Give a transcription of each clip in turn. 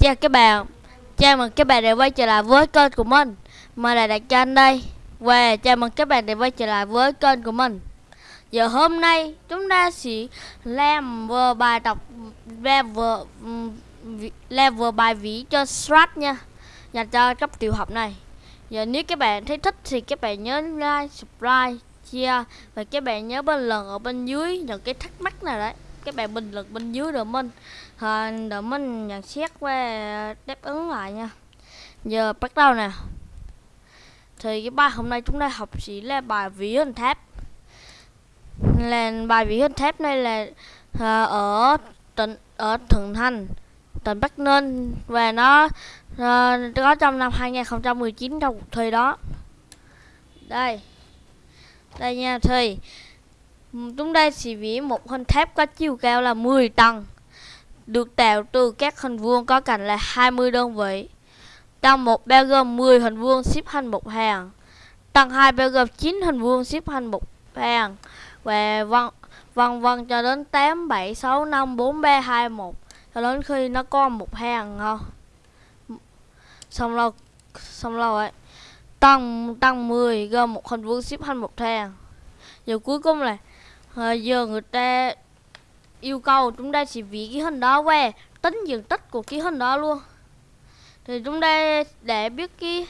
Chào các bạn Chào mừng các bạn đã quay trở lại với kênh của mình. Mình là Đạt Tranh đây. Và chào mừng các bạn đã quay trở lại với kênh của mình. Giờ hôm nay chúng ta sẽ làm vừa bài đọc level, level bài vĩ cho Strat nha. Dành cho cấp tiểu học này. Giờ nếu các bạn thấy thích thì các bạn nhớ like, subscribe, chia Và các bạn nhớ bình luận ở bên dưới những cái thắc mắc nào đấy các bạn bình luận bên dưới được mình. Ờ, à, minh mình nhận xét và đáp ứng lại nha. Giờ bắt đầu nè. Thì cái bài hôm nay chúng ta học chỉ là bài ví hình tháp. Là bài ví hình tháp này là à, ở tỉnh ở thượng Thành tỉnh Bắc Ninh và nó à, có trong năm 2019 trong cuộc thi đó. Đây. Đây nha thì Chúng ta sẽ vẽ một hình tháp có chiều cao là 10 tầng Được tạo từ các hình vuông có cạnh là 20 đơn vị. Tầng 1 bao gồm 10 hình vuông xếp thành một hàng Tầng 2 bao gồm 9 hình vuông xếp thành một hàng Và vân vân vân cho đến 8, 7, 6, 5, 4, 3, 2, 1 Cho đến khi nó có một hàng không Xong rồi Xong rồi Tầng, tầng 10 gồm một hình vuông xếp thành một hàng. Giờ cuối cùng là à, giờ người ta yêu cầu chúng ta chỉ vẽ cái hình đó về tính diện tích của cái hình đó luôn. Thì chúng ta để biết cái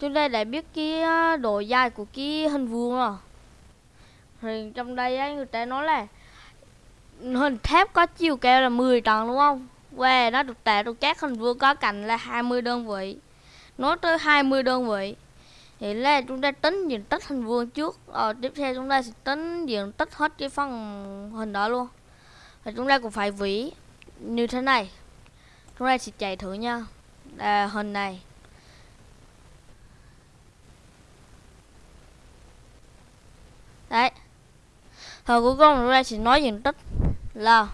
chúng ta để biết cái ờ, độ dài của cái hình vuông rồi. Thì trong đây ấy, người ta nói là hình thép có chiều cao là 10 tầng đúng không? Và nó được tạo được các hình vuông có cạnh là 20 đơn vị nói tới 20 đơn vị thì là chúng ta tính diện tích hình vuông trước. Rồi tiếp theo chúng ta sẽ tính diện tích hết cái phần hình đó luôn. Và chúng ta cũng phải vỉ như thế này. Chúng ta sẽ chạy thử nha. À, hình này. Đấy. Rồi cuối cùng chúng ta sẽ nói diện tích là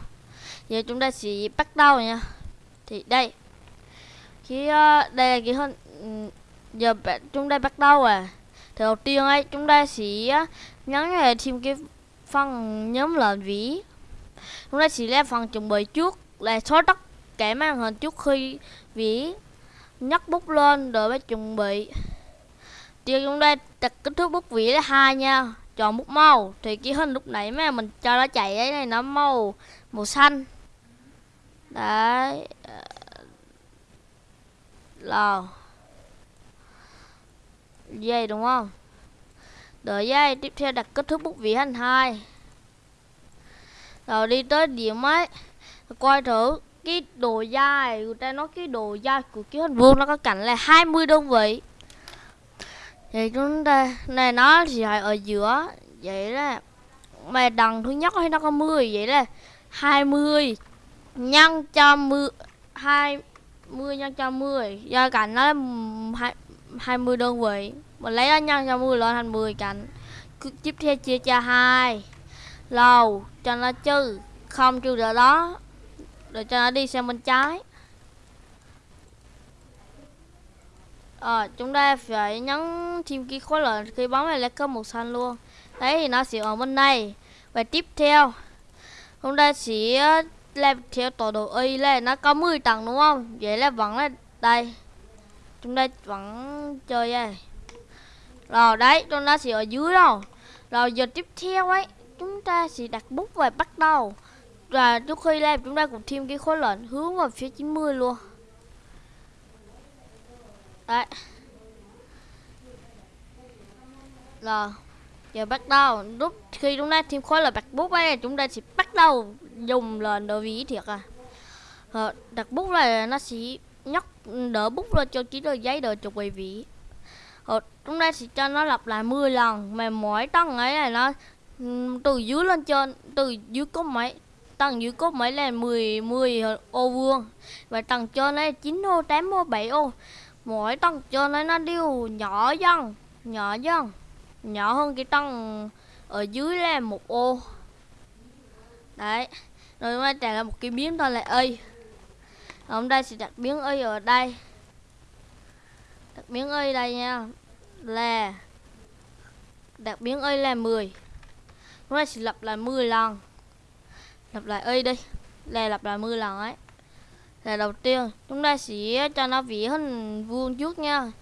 giờ chúng ta sẽ bắt đầu nha. Thì đây. Khi uh, ờ, đây là cái hình ừ, giờ chúng ta bắt đầu à. Thì đầu tiên ấy, chúng ta sẽ nhấn về thêm cái phần nhóm lệnh vĩ. Chúng ta sẽ làm phần chuẩn bị trước, là xóa tất cả màn hình trước khi vĩ nhấc bút lên rồi mới chuẩn bị. Thì chúng ta đặt kích thước bút vĩ là hai nha, chọn bút màu. Thì cái hình lúc nãy mà mình cho nó chạy ấy, này, nó màu màu xanh. Đấy ờ, là dây, đúng không? Đợi dây, tiếp theo đặt kết thúc bút vỉ thành hai. Rồi đi tới điểm ấy. Coi thử cái đồ dài người ta, nói cái đồ dài của cái hình vuông nó có cạnh là 20 đơn vị? Thì chúng ta, này nó thì lại ở giữa. Vậy là mà đằng thứ nhất hay nó có 10 vậy là 20 nhân cho 10 20 nhân cho 10 do cạnh nó là 20 đơn vị. Mình lấy ra nhân cho 10 lên thành 10 cạnh. Tiếp theo chia cho hai. Lầu cho nó trừ. Không trừ được đó rồi cho nó đi sang bên trái. À, chúng ta phải nhấn thêm cái khối lượng khi bấm này là có màu xanh luôn. Đấy thì nó sẽ ở bên này. Và tiếp theo chúng ta sẽ làm theo tọa độ y là nó có 10 tầng đúng không? Vậy là vẫn là đây chúng ta vẫn chơi đây. Rồi đấy chúng ta sẽ ở dưới đâu. Rồi giờ tiếp theo ấy chúng ta sẽ đặt bút và bắt đầu. Và trước khi làm chúng ta cũng thêm cái khối lệnh hướng vào phía 90 luôn. Đấy. Rồi giờ bắt đầu. Lúc khi chúng ta thêm khối là đặt bút ấy chúng ta sẽ bắt đầu dùng lệnh đồ ví thiệt à. Rồi, đặt bút là nó sẽ nhóc đỡ bút lên cho chỉ tờ giấy đỡ cho quý vị rồi chúng ta sẽ cho nó lặp lại 10 lần, mà mỗi tầng ấy là nó từ dưới lên trên, từ dưới có mấy, tầng dưới có mấy là 10 10 ô vuông, và tầng trên ấy 9 ô 8 ô 7 ô. Mỗi tầng trên ấy nó đều nhỏ dần nhỏ dần, nhỏ hơn cái tầng ở dưới là một ô. Đấy, rồi chúng ta trả lại một cái biếm thôi là ơi hôm đây sẽ đặt biến y ở đây. Đặt biến y đây nha. Là, đặt biến y là 10 chúng ta sẽ lặp lại 10 lần. Lặp lại y đi. Là lặp lại 10 lần ấy. Là đầu tiên, chúng ta sẽ cho nó vẽ hình vuông trước nha.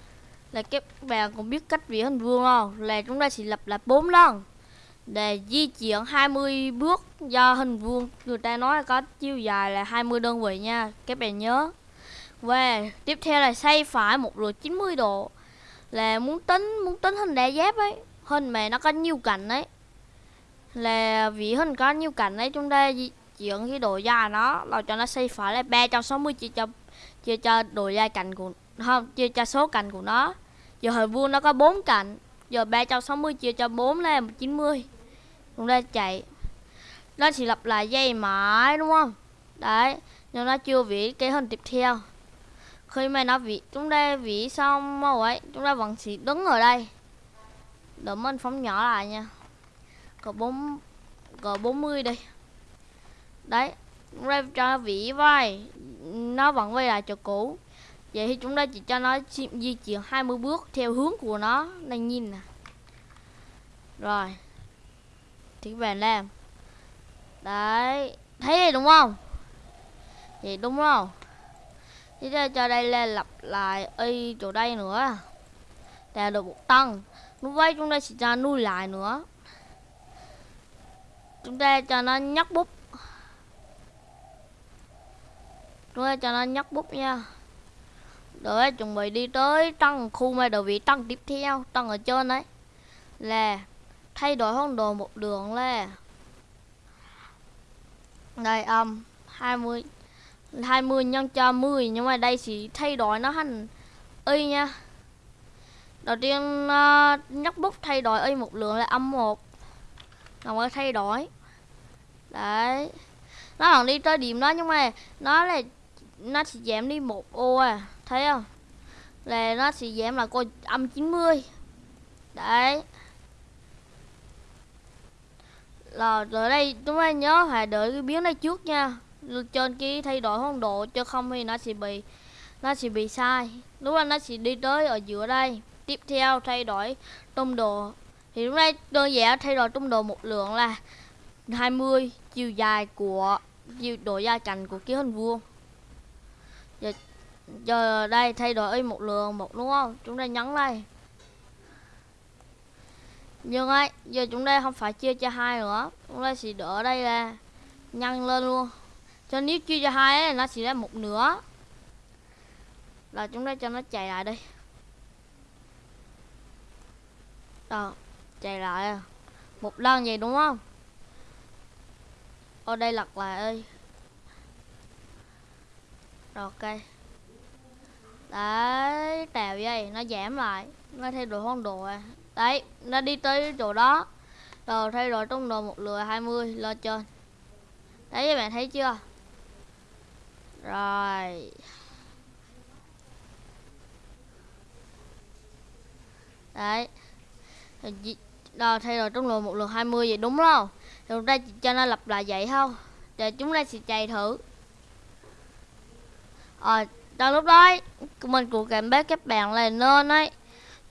Là các bạn cũng biết cách vẽ hình vuông không là chúng ta sẽ lặp lại bốn lần để di chuyển 20 bước do hình vuông. Người ta nói có chiều dài là 20 đơn vị nha. Các bạn nhớ. Và tiếp theo là xoay phải một lượt 90 độ. Là muốn tính muốn tính hình đa giáp ấy, hình mà nó có nhiều cạnh ấy. Là vì hình có nhiều cạnh ấy, chúng ta di chuyển cái độ dài nó là cho nó xoay phải là 360 chia cho chia cho độ dài cạnh của, không, chia cho số cạnh của nó. Giờ hình vuông nó có bốn cạnh. Giờ 360 chia cho 4 là 90 chúng ta chạy. Nó chỉ lặp lại dây mãi, đúng không? Đấy, nhưng nó chưa vỉ cái hình tiếp theo. Khi mà nó vỉ chúng ta vỉ xong màu ấy, chúng ta vẫn chỉ đứng ở đây. Đợi mình phóng nhỏ lại nha. Có bốn có 40 đi. Đấy, chúng ta cho nó vỉ vai. Nó vẫn quay lại chỗ cũ. Vậy thì chúng ta chỉ cho nó di chuyển 20 bước theo hướng của nó. Đang nhìn nè. Rồi thì các bạn làm. Đấy, thấy gì đúng không? Vậy đúng không? Thế ra cho đây là lặp lại y chỗ đây nữa. Là được một tăng. Lúc ấy chúng ta sẽ cho nuôi lại nữa. Chúng ta cho nó nhắc bút. Chúng ta cho nó nhắc bút nha. Rồi, chuẩn bị đi tới tăng khu mà đầu vị tăng tiếp theo. Tăng ở trên đấy. Là thay đổi phong độ một đường là đây âm um, 20 20 nhân cho 10 nhưng mà đây chỉ thay đổi nó thành y nha. Đầu tiên ờ, uh, nhắc bút thay đổi y một lượng là âm 1 còn mới thay đổi. Đấy. Nó còn đi tới điểm đó nhưng mà nó là nó chỉ giảm đi một ô à thấy không? Là nó sẽ giảm là coi âm 90 đấy là ở đây chúng ta nhớ phải đợi cái biến này trước nha. Trên cái thay đổi phong độ cho không thì nó sẽ bị nó sẽ bị sai. Đúng là nó sẽ đi tới ở giữa đây. Tiếp theo thay đổi tung độ. Thì lúc nay đơn giản thay đổi tung độ một lượng là 20 chiều dài của chiều độ dài cạnh của cái hình vuông. Giờ, giờ đây thay đổi một lượng một đúng không? Chúng ta nhấn đây nhưng ấy, giờ chúng ta không phải chia cho hai nữa. Chúng ta chỉ đỡ đây là nhân lên luôn. Cho nếu chia cho hai ấy, nó chỉ là một nửa. Là chúng ta cho nó chạy lại đi. Đó, chạy lại à. một lần vậy đúng không? Ở đây lật lại ơi. Rồi, ok. Đấy, tèo vậy, nó giảm lại. Nó thay đổi phong độ à đấy, nó đi tới chỗ đó. Rồi, thay đổi trong đồ một lừa 20 lên trên đấy, các bạn thấy chưa? Rồi. Đấy. Rồi, thay đổi trong lượt một lượt 20 vậy đúng không? Rồi đây cho nó lặp lại vậy không để chúng ta sẽ chạy thử. Rồi trong lúc đó mình cũng cảm báo các bạn là nên ấy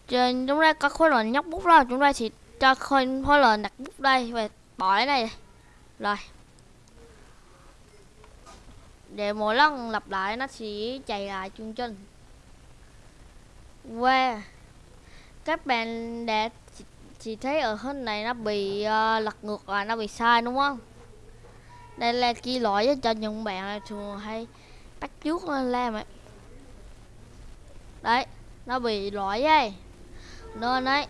trên chúng ta có khối lượng nhóc bút đó chúng ta chỉ cho khối, khối lượng đặt bút đây và bỏ cái này. Rồi. Để mỗi lần lặp lại nó sẽ chạy lại chương trình. Wow các bạn đã chỉ thấy ở hình này nó bị uh, lật ngược và nó bị sai đúng không? Đây là ghi lỗi cho những bạn thường hay bắt trước lên ờ, làm ấy đấy nó bị lỗi ấy nên đấy.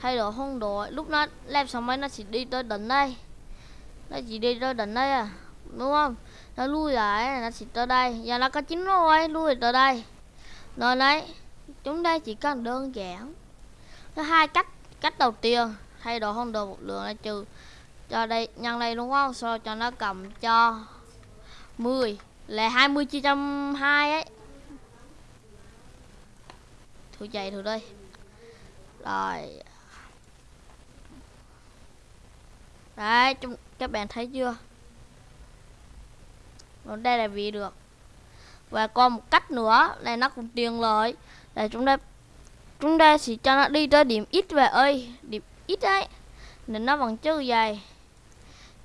Thay đổi không đổi lúc nó làm xong máy nó chỉ đi tới đỉnh đây. Nó chỉ đi tới đỉnh đây à đúng không? Nó lui lại nó chỉ tới đây. Giờ nó có chín rồi lui tới đây. Nên đấy. Chúng ta chỉ cần đơn giản. Có hai cách cách đầu tiên. Thay đổi không đổi một lượng là trừ cho đây, nhân đây, đúng không? Sau cho nó cầm cho 10 là 20 chia trăm 2 ấy. Thử chạy thử đây rồi. Đấy chúng các bạn thấy chưa? Còn đây là vì được. Và còn một cách nữa là nó cũng tiền lợi là chúng ta chúng ta chỉ cho nó đi tới điểm ít về ơi điểm ít đấy, nên nó vẫn chưa dài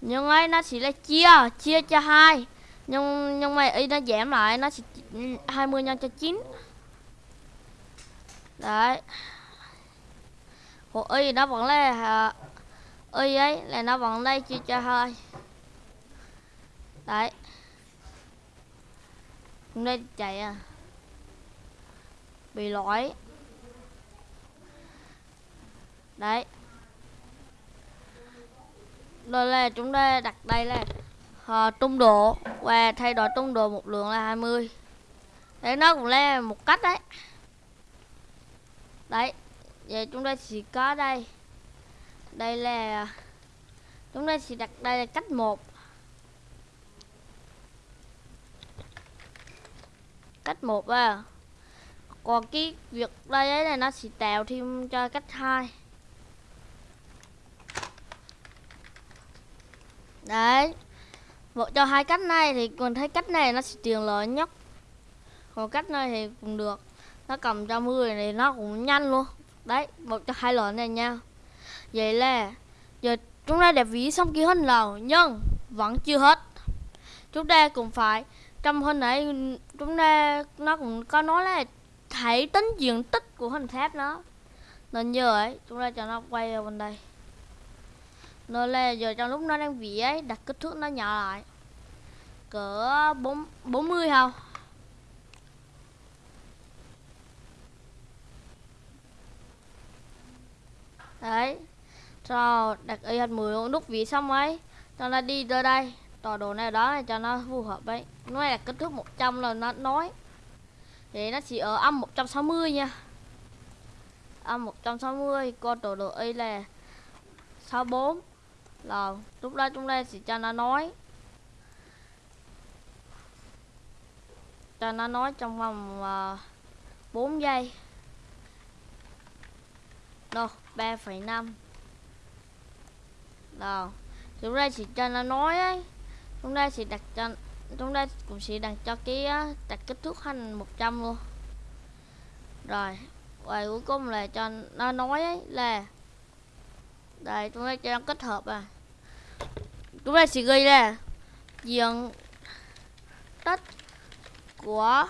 nhưng ấy nó chỉ là chia chia cho hai. Nhưng nhưng mà ấy nó giảm lại nó sẽ 20 nhân cho 9 đấy của y nó vẫn là y ấy là nó vẫn đây chia cho hơi. đấy. Đây chạy à. Bị lỗi. Đấy. Đây là chúng ta đặt đây là uh, tung độ. Và thay đổi tung độ một lượng là 20 đấy nó cũng là một cách đấy. Đấy vậy chúng ta chỉ có đây. Đây là, chúng ta chỉ đặt đây là cách một. Cách một à. Còn cái việc đây ấy là nó sẽ tạo thêm cho cách hai. Đấy. Một cho hai cách này thì còn thấy cách này nó sẽ tiền lợi nhất. Còn cách này thì cũng được. Nó cầm cho mười thì nó cũng nhanh luôn đấy, một cho hai loại này nha. Vậy là, giờ chúng ta đã ví xong kia hình nào nhưng vẫn chưa hết. Chúng ta cũng phải, trong hình này, chúng ta, nó cũng có nói là thấy tính diện tích của hình tháp nó. Nên giờ ấy, chúng ta cho nó quay vào bên đây. Nên là giờ trong lúc nó đang vỉ ấy, đặt kích thước nó nhỏ lại. Cỡ bốn bốn mươi không? Đấy. Rồi đặt y hình 10 nút vị xong ấy cho nó đi tới đây. Tọa đồ này đó này cho nó phù hợp ấy. Nó là kích thước 100 là nó nói. Thì nó chỉ ở âm 160 nha. Âm 160 con tọa độ y là 64 là lúc đó chúng ta chỉ cho nó nói. Cho nó nói trong vòng à, uh, 4 giây đâu 3,5 đâu chúng ta chỉ cho nó nói ấy chúng ta sẽ đặt cho chúng ta cũng sẽ đặt cho cái đặt kích thước hành 100 luôn. Rồi và cuối cùng là cho nó nói ấy là đây chúng ta cho nó kết hợp à. Chúng ta sẽ ghi là diện tích của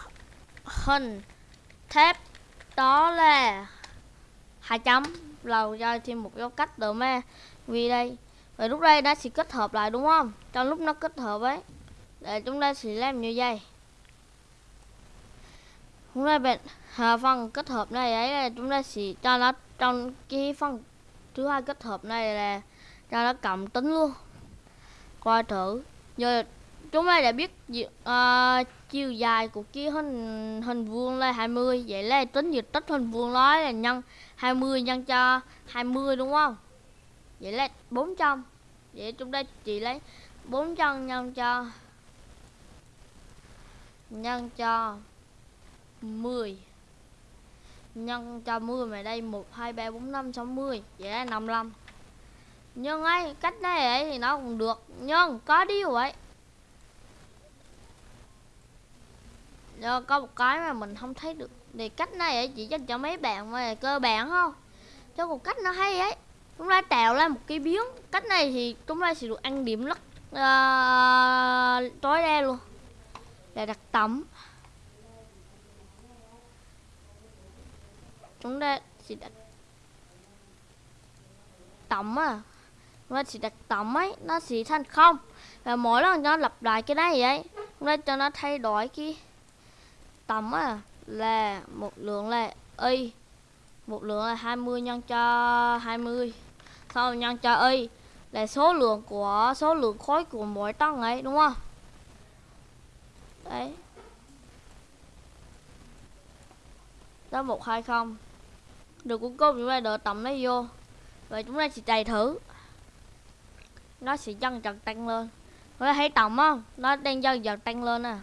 hình thép đó là hai chấm lầu cho thêm một dấu cách được mà. Vì đây rồi lúc đây nó sẽ kết hợp lại đúng không? Trong lúc nó kết hợp ấy để chúng ta sẽ làm như vậy. Hôm nay bạn à, phần kết hợp này ấy là chúng ta sẽ cho nó trong cái phần thứ hai kết hợp này là cho nó cộng tính luôn. Coi thử giờ chúng ta đã biết uh, chiều dài của cái hình hình vuông là 20 vậy là tính diện tích hình vuông đó là nhân 20 nhân cho 20 đúng không? Vậy là 400 vậy chúng ta chỉ lấy 400 nhân cho nhân cho 10 nhân cho 10 mà đây 1 2 3 4 5 60 vậy là 55 nhưng ấy cách này ấy thì nó cũng được. Nhưng có điều ấy do có một cái mà mình không thấy được. Thì cách này ấy chỉ dành cho mấy bạn mà cơ bản không cho một cách nó hay ấy. Chúng ta tạo ra một cái biến cách này thì chúng ta sẽ được ăn điểm lắc uh, tối đa luôn. Là đặt tổng chúng ta sẽ đặt tổng à chúng ta sẽ đặt tổng ấy nó sẽ thành không. Và mỗi lần nó lặp lại cái này vậy chúng ta cho nó thay đổi cái tấm à là một lượng là y, một lượng là 20 nhân cho 20 sau nhân cho y là số lượng của, số lượng khối của mỗi tầng ấy, đúng không? Đấy. Đó một hai không? Được cuối cùng chúng ta đỡ tầm nó vô. Và chúng ta sẽ chạy thử. Nó sẽ dần dần tăng lên. Có thấy tổng không? Nó đang dần dần tăng lên nè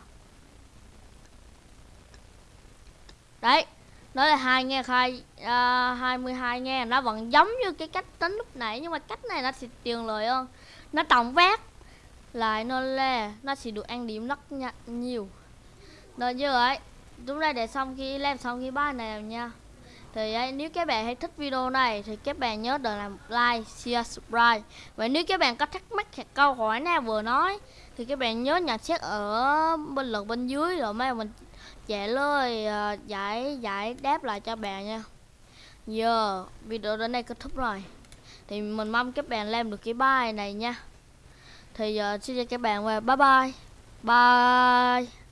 đấy nó là hai nghe khai à, uh, 22 nghe nó vẫn giống như cái cách tính lúc nãy nhưng mà cách này nó sẽ tiền lợi hơn. Nó tổng vác lại nó là nó sẽ được ăn điểm rất nhiều. Rồi như vậy chúng ta để xong khi làm xong khi bài này nha. Thì ấy, nếu các bạn hay thích video này thì các bạn nhớ để làm like, share, subscribe. Và nếu các bạn có thắc mắc hoặc câu hỏi nào vừa nói thì các bạn nhớ nhận xét ở bên lượt bên dưới rồi mai mình chạy lơi ờ, giải giải đáp lại cho bạn nha. Giờ, video đến đây kết thúc rồi. Thì mình mong các bạn làm được cái bài này nha. Thì giờ xin chào các bạn và bye bye. Bye.